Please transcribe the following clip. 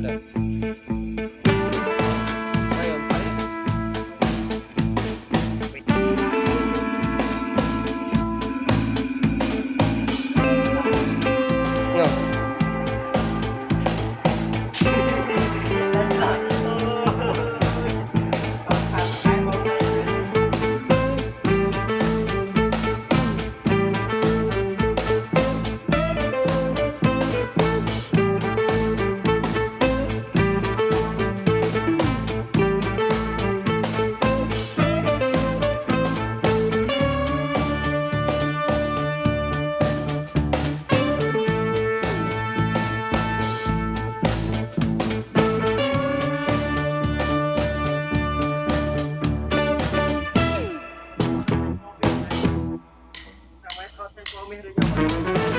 later. meron naman.